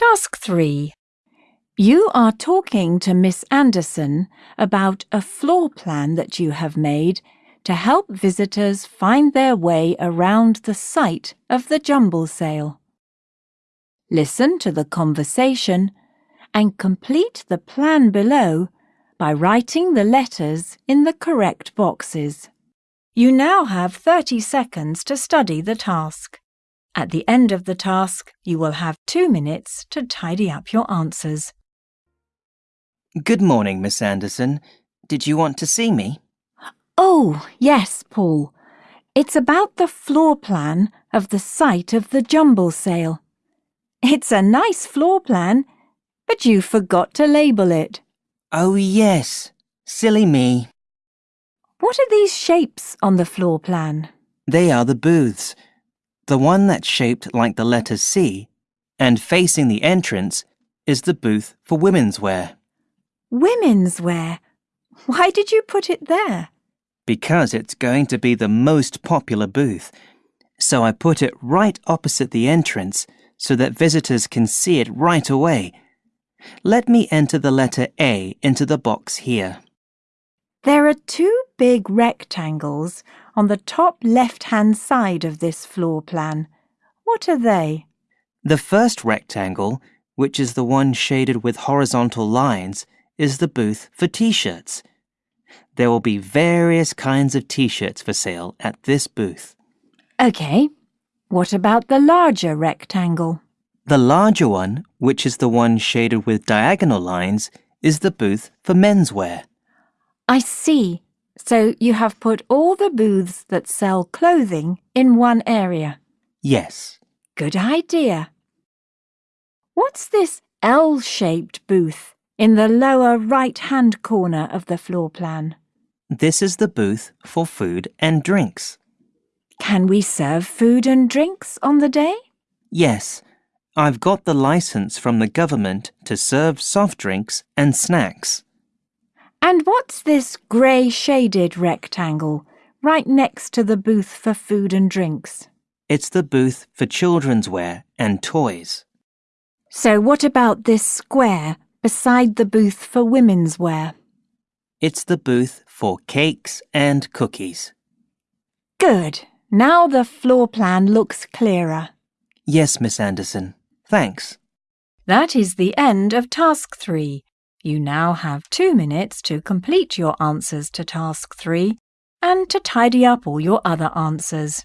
Task 3. You are talking to Miss Anderson about a floor plan that you have made to help visitors find their way around the site of the jumble sale. Listen to the conversation and complete the plan below by writing the letters in the correct boxes. You now have 30 seconds to study the task. At the end of the task, you will have two minutes to tidy up your answers. Good morning, Miss Anderson. Did you want to see me? Oh, yes, Paul. It's about the floor plan of the site of the jumble sale. It's a nice floor plan, but you forgot to label it. Oh, yes. Silly me. What are these shapes on the floor plan? They are the booths. The one that's shaped like the letter C and facing the entrance is the booth for women's wear. Women's wear. Why did you put it there? Because it's going to be the most popular booth. So I put it right opposite the entrance so that visitors can see it right away. Let me enter the letter A into the box here. There are two big rectangles on the top left-hand side of this floor plan. What are they? The first rectangle, which is the one shaded with horizontal lines, is the booth for t-shirts. There will be various kinds of t-shirts for sale at this booth. OK. What about the larger rectangle? The larger one, which is the one shaded with diagonal lines, is the booth for menswear. I see. So you have put all the booths that sell clothing in one area. Yes. Good idea. What's this L-shaped booth in the lower right-hand corner of the floor plan? This is the booth for food and drinks. Can we serve food and drinks on the day? Yes. I've got the license from the government to serve soft drinks and snacks. And what's this grey shaded rectangle right next to the booth for food and drinks? It's the booth for children's wear and toys. So what about this square beside the booth for women's wear? It's the booth for cakes and cookies. Good. Now the floor plan looks clearer. Yes, Miss Anderson. Thanks. That is the end of task three. You now have two minutes to complete your answers to task three and to tidy up all your other answers.